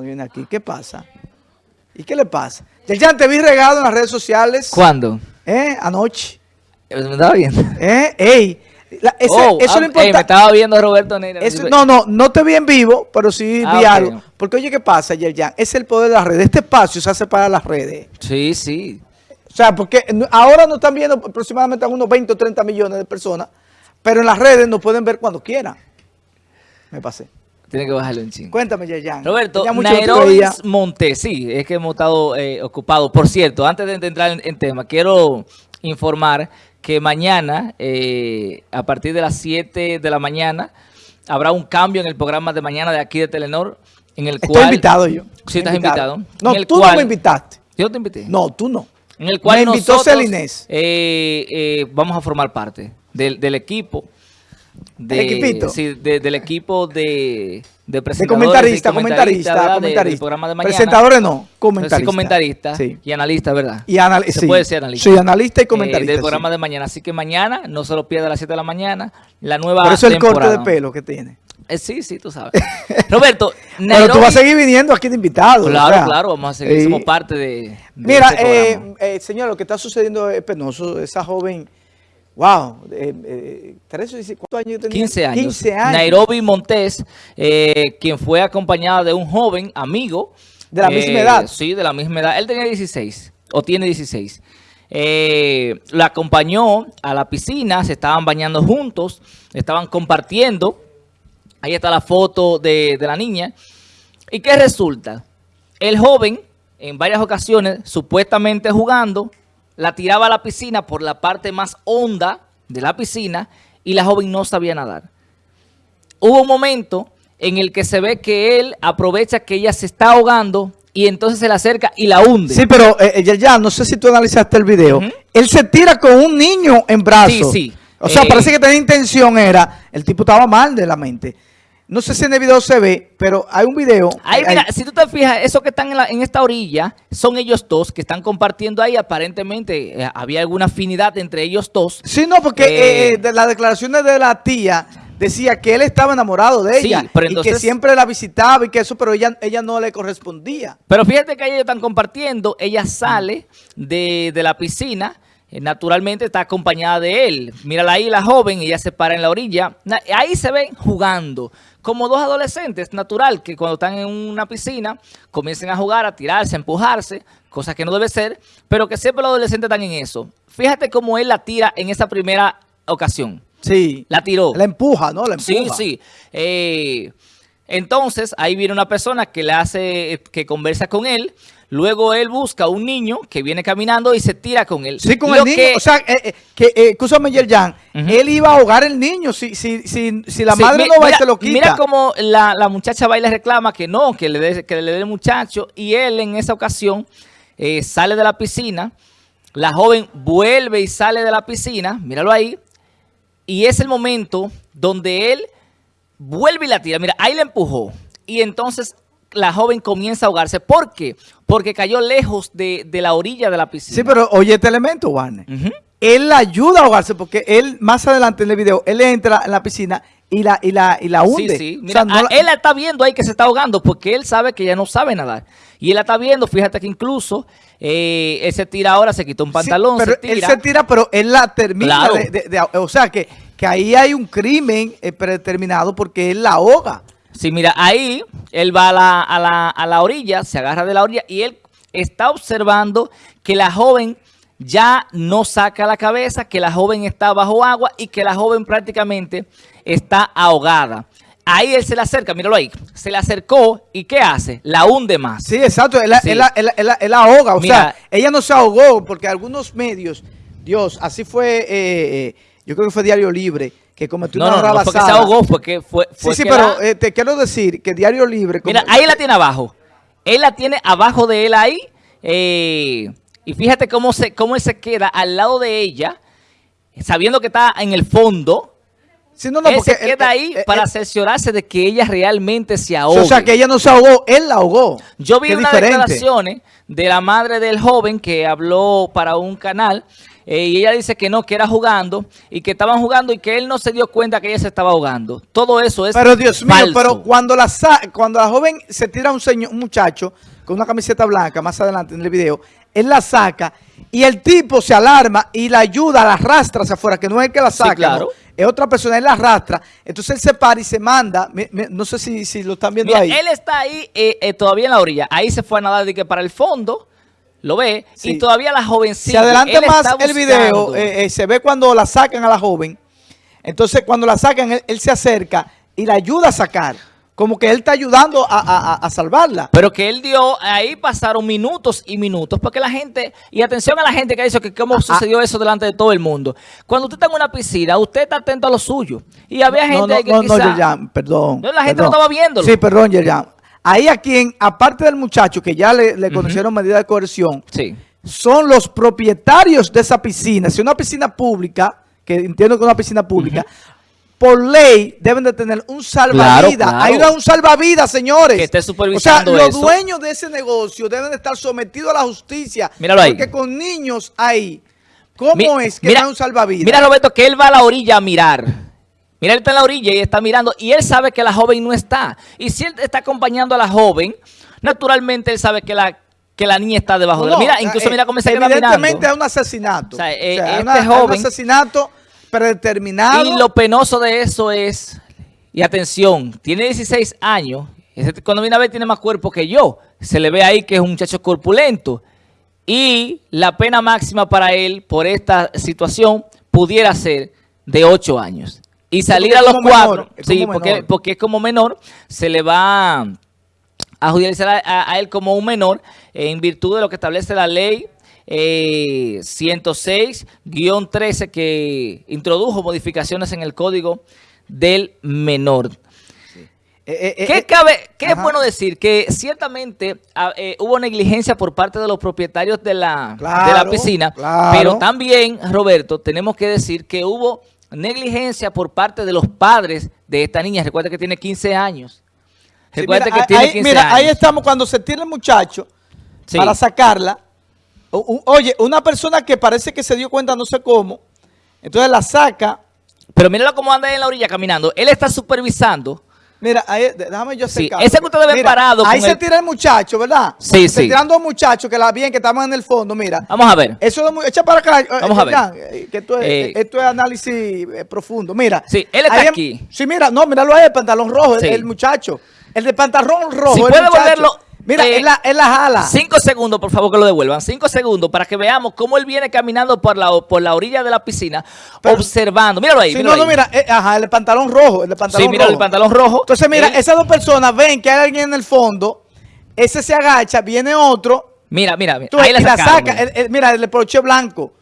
viene aquí. ¿Qué pasa? ¿Y qué le pasa? Ya te vi regado en las redes sociales. ¿Cuándo? ¿Eh? Anoche. ¿Me estaba viendo? ¿Eh? ¡Ey! La- ese- Oh, eso ah, no ey, importa. me estaba viendo Roberto Neira. Eso- no, no, no te vi en vivo, pero sí Ah, vi ok. algo. Porque oye, ¿qué pasa, Yerjan? Es el poder de las redes. Este espacio se hace para las redes. Sí, sí. O sea, porque ahora nos están viendo aproximadamente a unos 20 o 30 millones de personas, pero en las redes nos pueden ver cuando quieran. Me pasé. Tiene que bajarle un chingo. Cuéntame, Yerjan. Roberto, Tenía mucho que te Nairobi veía. Montes, sí, es que hemos estado eh, ocupados. Por cierto, antes de entrar en, en tema, quiero informar que mañana, eh, a partir de las 7 de la mañana, habrá un cambio en el programa de mañana de aquí de Telenor, en el Estoy cual... invitado yo. Sí, estás invitado. No, En el tú no me invitaste. Yo te invité. No, tú no. En el cual Me invitó nosotros Celinés. eh, eh, vamos a formar parte del, del equipo. De. Sí, de- del equipo de, de De presentadores comentarista, comentarista, comentarista. del programa de mañana. Presentadores no, Sí, comentarista. Sí. y analista, ¿verdad? Y anal- Se puede ser analista. Sí, analista y Eh, comentarista. del programa de mañana. Así que mañana, no se lo pierda a las 7 de la mañana, la nueva Por eso el corte de pelo que tiene. Eh, sí, sí, tú sabes. Roberto, Pero tú vas a seguir viniendo aquí de invitado. Claro, o sea, claro, vamos a seguir, somos parte de, de Mira, este eh, eh, señor, lo que está sucediendo es penoso. Esa joven, wow, eh, eh, ¿cuántos años tenía? 15 años. 15 años. Nairobi Montes, eh, quien fue acompañada de un joven amigo. De la eh, misma edad. Sí, de la misma edad. Él tenía 16, o tiene 16. Eh, la acompañó a la piscina, se estaban bañando juntos, estaban compartiendo. Ahí está la foto de, de la niña. ¿Y qué resulta? El joven, en varias ocasiones, supuestamente jugando, la tiraba a la piscina por la parte más honda de la piscina y la joven no sabía nadar. Hubo un momento en el que se ve que él aprovecha que ella se está ahogando y entonces se le acerca y la hunde. Sí, pero eh, ya, ya, no sé si tú analizaste el video. Él se tira con un niño en brazos. Sí, sí. O sea, Eh, parece que tenía intención, era, el tipo estaba mal de la mente. No sé si en el video se ve, pero hay un video. Ahí, mira, si tú te fijas, esos que están en, la- en esta orilla son ellos dos que están compartiendo ahí. Aparentemente eh, había alguna afinidad entre ellos dos. Sí, no, porque Eh, eh, de las declaraciones de la tía decía que él estaba enamorado de Sí, ella pero y que entonces- siempre la visitaba y que eso, pero ella, ella no le correspondía. Pero fíjate que ellos están compartiendo. Ella sale de, de la piscina. Eh, Naturalmente está acompañada de él. Mírala ahí, la joven, ella se para en la orilla. Ahí se ven jugando. Como dos adolescentes, natural que cuando están en una piscina comiencen a jugar, a tirarse, a empujarse, cosa que no debe ser, pero que siempre los adolescentes están en eso. Fíjate cómo él la tira en esa primera ocasión. Sí. La tiró. La empuja, ¿no? La Sí, empuja. sí. Eh, entonces, ahí viene una persona que le hace, que conversa con él. Luego él busca un niño que viene caminando y se tira con él. Sí, con Lo el niño. que- o sea, eh, eh, que, eh, escúchame, Yerjan, Ujú. él iba a ahogar el niño si, si, si, si la Sí, madre no va y se lo quita. Mira cómo la, la muchacha va y le reclama que no, que le dé que le dé el muchacho. Y él en esa ocasión eh, sale de la piscina. La joven vuelve y sale de la piscina. Míralo ahí. Y es el momento donde él vuelve y la tira. Mira, ahí la empujó. Y entonces la joven comienza a ahogarse. ¿Por qué? Porque cayó lejos de, de la orilla de la piscina. Sí, pero oye este elemento, Warner. Él la ayuda a ahogarse porque él, más adelante en el video, él entra en la piscina y la, y la, y la hunde. Sí, sí. O Mira, sea, no a- la- él la está viendo ahí que se está ahogando porque él sabe que ella no sabe nadar. Y él la está viendo, fíjate que incluso eh, él se tira ahora, se quitó un Sí, pantalón, pero se tira. él se tira, pero él la termina. Claro. de- de- de- o sea, que, que ahí hay un crimen eh, predeterminado porque él la ahoga. Sí, mira, ahí él va a la, a, la, a la orilla, se agarra de la orilla y él está observando que la joven ya no saca la cabeza, que la joven está bajo agua y que la joven prácticamente está ahogada. Ahí él se le acerca, míralo ahí, se le acercó y ¿qué hace? La hunde más. Sí, exacto. Él, Sí. él él él ahoga. O Mira. sea, ella no se ahogó porque algunos medios, Dios, así fue, eh, eh, yo creo que fue Diario Libre, que cometió No, una no, no, no, porque se rabasada. ahogó, fue que fue, Sí, sí, pero la- eh, te quiero decir que Diario Libre... como- Mira, ahí la tiene abajo. Él la tiene abajo de él ahí. eh, y fíjate cómo, se, cómo él se queda al lado de ella, sabiendo que está en el fondo. Sí, no, no, él porque se queda él- ahí él- para él- cerciorarse de que ella realmente se o ahogue. sea, que ella no se ahogó, él la ahogó. Yo vi Qué unas diferente. declaraciones de la madre del joven que habló para un canal eh, y ella dice que no, que era jugando y que estaban jugando y que él no se dio cuenta que ella se estaba ahogando. Todo eso es Pero Dios mío, pero cuando la, cuando la joven se tira a un, señor, un muchacho con una camiseta blanca, más adelante en el video, él la saca y el tipo se alarma y la ayuda, la arrastra hacia afuera, que no es el que la Sí, saca, claro. no, es otra persona, él la arrastra. Entonces él se para y se manda, no sé si, si lo están viendo Mira, ahí. él está ahí eh, eh, todavía en la orilla. Ahí se fue a nadar de que para el fondo, lo ve, Sí. y todavía la jovencita. Si adelanta más el video, eh, eh, se ve cuando la sacan a la joven. Entonces, cuando la sacan, él, él se acerca y la ayuda a sacar. Como que él está ayudando a, a- a- salvarla. Pero que él dio, ahí pasaron minutos y minutos, porque la gente, y atención a la gente que dice que Ah, cómo sucedió eso delante de todo el mundo. Cuando usted está en una piscina, usted está atento a lo suyo. Y había gente no, no, ahí que no, quizá... no, Yerjan, perdón. No, la gente perdón. no estaba viéndolo. Sí, perdón, Yerjan. Ahí a quien, aparte del muchacho que ya le, le conocieron medida de coerción, Sí. son los propietarios de esa piscina. Si es una piscina pública, que entiendo que es una piscina pública, por ley deben de tener un salvavidas. Claro, claro. Hay un salvavidas, señores. Que esté O sea, supervisando los eso. dueños de ese negocio deben de estar sometidos a la justicia. Míralo ahí. Porque con niños ahí, ¿cómo Mi- es que mira- no hay un salvavidas? Mira, Roberto, que él va a la orilla a mirar. Mira, él está en la orilla y está mirando. Y él sabe que la joven no está. Y si él está acompañando a la joven, naturalmente él sabe que la, que la niña está debajo de él. Mira, incluso eh, mira cómo se queda mirando. Evidentemente es un asesinato. O sea, eh, O sea, este una- es joven- un asesinato predeterminado. Y lo penoso de eso es, y atención, tiene 16 años, cuando viene a ver tiene más cuerpo que yo, se le ve ahí que es un muchacho corpulento, y la pena máxima para él por esta situación pudiera ser de 8 años. Y salir a los cuatro, menor, sí, porque, menor. porque es como menor, se le va a judicializar a, a- a él como un menor eh, en virtud de lo que establece la ley eh, 106-13 que introdujo modificaciones en el código del menor. Eh, eh, ¿Qué, cabe, qué es bueno decir? Que ciertamente ah, hubo negligencia por parte de los propietarios de la, de la piscina, claro. pero también, Roberto, tenemos que decir que hubo negligencia por parte de los padres de esta niña. Recuerda que tiene 15 años. sí, Recuerda mira, que tiene ahí, 15 mira, años. ahí estamos cuando se tira el muchacho Sí. para sacarla. O- Oye, una persona que parece que se dio cuenta no sé cómo, entonces la saca. Pero míralo cómo anda en la orilla caminando. Él está supervisando. Mira, ahí, déjame yo Sí, acercarme. ese que ustedes ven Mira, parado Ahí se el- tira el muchacho, ¿verdad? Sí, se sí. tiran dos muchachos que la bien, que estaban en el fondo, mira. Vamos a ver. Eso es muy, echa para acá. eh, Vamos a ver. Eh, que esto es, Eh, esto es análisis eh, profundo. Mira. Sí, él está ahí aquí. Sí, mira, no, míralo ahí, el pantalón rojo, el- Sí. el, muchacho. El de pantalón rojo. Si el puede muchacho. volverlo, Mira, eh, él, la, él la jala. Cinco segundos, por favor, que lo devuelvan. Cinco segundos para que veamos cómo él viene caminando por la, por la orilla de la piscina, Pero- observando. Míralo ahí. Sí, míralo no, no, mira, eh, ajá, el pantalón rojo, el pantalón Sí, mira rojo. el pantalón rojo. Entonces, mira, Él- esas dos personas ven que hay alguien en el fondo, ese se agacha, viene otro, Mira, mira, mira. Tú, ahí la saca, mira. el- el- mira, el poroche blanco.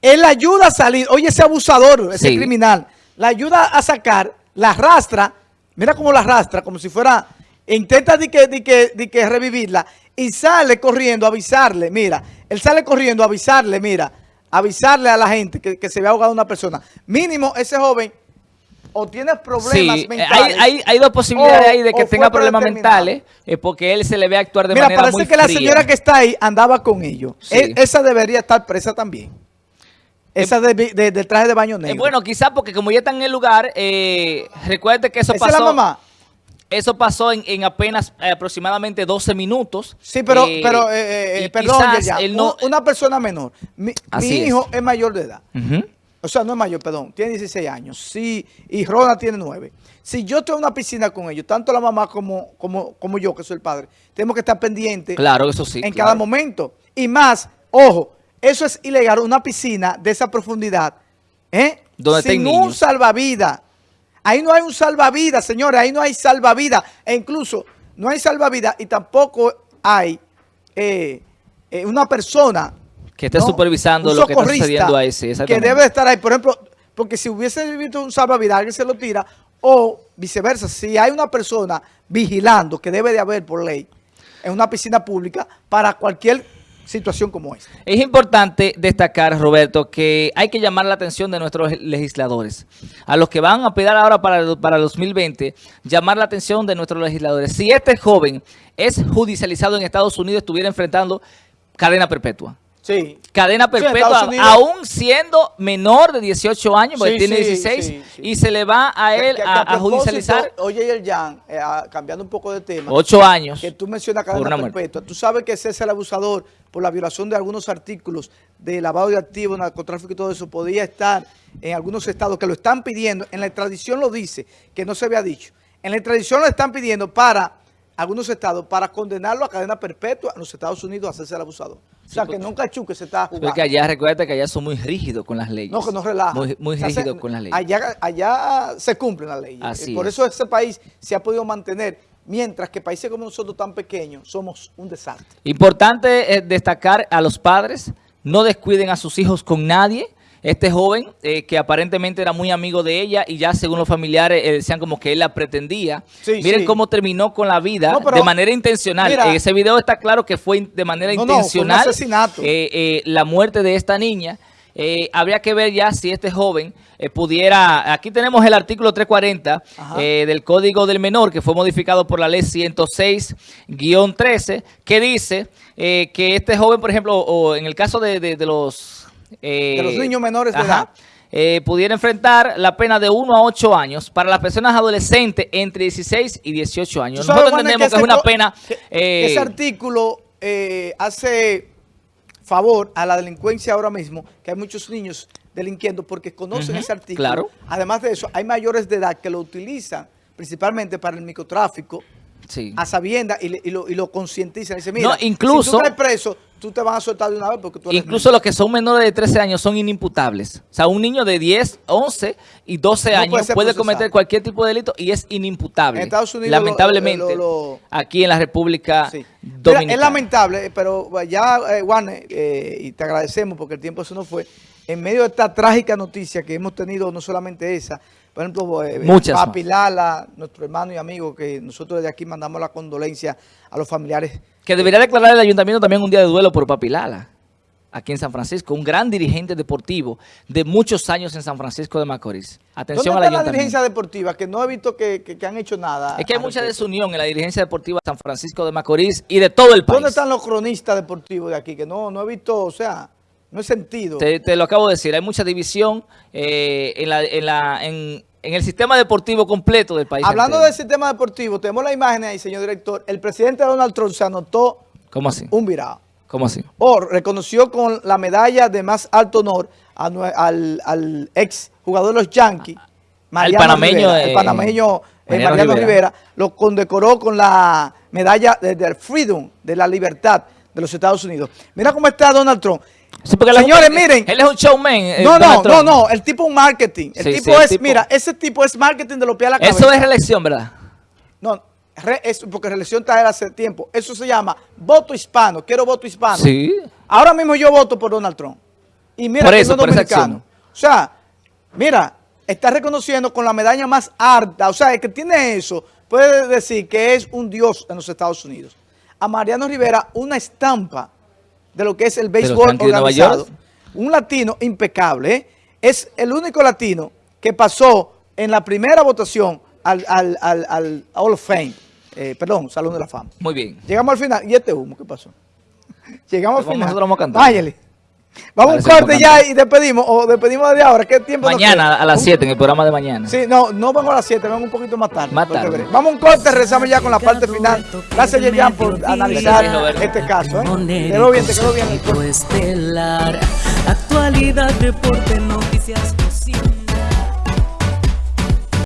Él ayuda a salir. Oye, ese abusador, ese Sí. criminal, la ayuda a sacar, la arrastra. Mira cómo la arrastra, como si fuera. Intenta de que, de que, de que revivirla y sale corriendo a avisarle. Mira, él sale corriendo a avisarle, mira, avisarle a la gente que, que se ve ahogado una persona. Mínimo, ese joven o tiene problemas Sí, eh, mentales. hay, hay, hay dos posibilidades o- ahí de que tenga problemas mentales, eh, porque él se le ve actuar de Mira, manera parece muy que la señora que está ahí andaba con ellos. Sí. E- esa debería estar presa también. Esa de, de- del traje de baño Eh, negro. bueno, quizás porque como ya está en el lugar, eh, recuerde que eso esa pasó. es la mamá. Eso pasó en, en apenas eh, aproximadamente 12 minutos. Sí, pero, Eh, pero eh, eh, perdón, ya, no- una persona menor. Mi, mi Así es. hijo es. mayor de edad. O sea, no es mayor, perdón, tiene 16 años. Sí, y Rona tiene 9. Si yo estoy en una piscina con ellos, tanto la mamá como, como, como yo, que soy el padre, tenemos que estar pendientes Claro, eso sí. en claro. cada momento. Y más, ojo, eso es ilegal, una piscina de esa profundidad, ¿eh? Donde Sin un niños. salvavidas. Ahí no hay un salvavidas, señores, ahí no hay salvavidas. E incluso no hay salvavidas y tampoco hay eh, eh, una persona Que esté ¿no? supervisando lo que está sucediendo ahí, sí, Que debe de estar ahí. Por ejemplo, porque si hubiese visto un salvavidas, alguien se lo tira, o viceversa, si hay una persona vigilando, que debe de haber por ley, en una piscina pública, para cualquier situación como esta. Es importante destacar, Roberto, que hay que llamar la atención de nuestros legisladores. A los que van a pedir ahora para para el 2020, llamar la atención de nuestros legisladores. Si este joven es judicializado en Estados Unidos, estuviera enfrentando cadena perpetua. Sí. cadena Sí, en perpetua, Unidos- aún siendo menor de 18 años, porque Sí, tiene sí, 16, sí, sí. y se le va a él que- que a, judicializar Oye, y el Jan, eh, ah, cambiando un poco de tema. 8 años. que tú mencionas cadena perpetua. Tú sabes que César el abusador, por la violación de algunos artículos de lavado de activos, narcotráfico y todo eso, podía estar en algunos estados que lo están pidiendo. En la extradición lo dice, que no se había dicho. En la extradición lo están pidiendo para algunos estados, para condenarlo a cadena perpetua en los Estados Unidos a César el abusador. O sea, que nunca chuque se está jugando. Porque allá, recuerda que allá son muy rígidos con las leyes. No, que no relaja. Muy, muy O sea, rígidos con las leyes. Allá, allá se cumplen las leyes. Así Por es. eso ese país se ha podido mantener, mientras que países como nosotros tan pequeños somos un desastre. Importante eh, destacar a los padres, no descuiden a sus hijos con nadie. Este joven, eh, que aparentemente era muy amigo de ella y ya según los familiares eh, decían como que él la pretendía. Sí, Miren sí. cómo terminó con la vida No, pero- de manera intencional. Mira. en ese video está claro que fue de manera No, no, fue un intencional asesinato. eh, eh, la muerte de esta niña. Eh, habría que ver ya si este joven eh, pudiera... Aquí tenemos el artículo 340 Ajá. eh, del Código del Menor, que fue modificado por la ley 106-13, que dice eh, que este joven, por ejemplo, o en el caso de, de- de los... eh, De los niños menores de edad. eh, pudiera enfrentar la pena de 1 a 8 años para las personas adolescentes entre 16 y 18 Tú años. Nosotros entendemos que, es una pena... que- eh, ese artículo eh, hace favor a la delincuencia ahora mismo, que hay muchos niños delinquiendo porque conocen ese artículo. claro. Además de eso, hay mayores de edad que lo utilizan principalmente para el microtráfico, sí. a sabienda y, y lo, y lo concientizan. Dice, mira, No, incluso- si tú preso, tú te van a soltar de una vez porque tú eres Incluso niño. los que son menores de 13 años son inimputables. O sea, un niño de 10, 11 y 12 No años puede cometer cualquier tipo de delito y es inimputable. En Estados Unidos Lamentablemente, lo- lo- lo- aquí en la República Sí. Mira, Dominicana. es lamentable, pero ya, eh, Juan, eh, y te agradecemos porque el tiempo se nos fue, en medio de esta trágica noticia que hemos tenido, no solamente esa, por ejemplo, eh, Muchas Papi Lala, nuestro hermano y amigo, que nosotros desde aquí mandamos la condolencia a los familiares. Que debería declarar el ayuntamiento también un día de duelo por Papilala, aquí en San Francisco. Un gran dirigente deportivo de muchos años en San Francisco de Macorís. Atención ¿Dónde al está la dirigencia deportiva? Que no he visto que, que- que han hecho nada. Es que hay mucha respecto. desunión en la dirigencia deportiva de San Francisco de Macorís y de todo el país. ¿Dónde están los cronistas deportivos de aquí? Que no, no he visto, o sea, no he sentido. Te, te lo acabo de decir, hay mucha división eh, en, la, en, la, en, en el sistema deportivo completo del país. Hablando entero. del sistema deportivo, tenemos la imagen ahí, señor director. El presidente Donald Trump se anotó ¿Cómo así? un virado. ¿Cómo así? O reconoció con la medalla de más alto honor a al, al ex jugador de los Yankees, Mariano panameño, Rivera, eh, el panameño eh, Mariano Rivera. Rivera. lo condecoró con la medalla de, del Freedom, de la libertad de los Estados Unidos. Mira cómo está Donald Trump. Sí, porque él Señores, miren. Él es un showman. eh, No, no, no, no, el tipo es un marketing. El Sí, tipo sí, el es, tipo- mira, ese tipo es marketing de los pies a la cabeza. Eso es reelección, ¿verdad? No, re- es porque reelección está hace tiempo. Eso se llama voto hispano. Quiero voto hispano. Sí. Ahora mismo yo voto por Donald Trump. Y mira Por que eso, no es por dominicano. O sea, mira, está reconociendo con la medalla más alta. O sea, el que tiene eso puede decir que es un dios en los Estados Unidos. A Mariano Rivera, una estampa de lo que es el béisbol organizado. Un latino impecable. ¿eh? Es el único latino que pasó en la primera votación al, al, al, al Hall of Fame. Eh, perdón, Salón de la Fama. Muy bien. Llegamos al final. ¿Y este humo qué pasó? Llegamos al final. nosotros vamos a cantar. Váyale. Vamos a un corte ya y despedimos. O despedimos desde ahora. ¿Qué tiempo nos Mañana queda? a las Un- 7 en el programa de mañana. Sí, no, no vamos a las 7, vamos un poquito más tarde. Más tarde. Vamos a un corte, rezamos ya con la parte final. Gracias, Yerian, por analizar Gracias, este caso. ¿eh? Quedó bien, te quedó bien actualidad, deporte, noticias.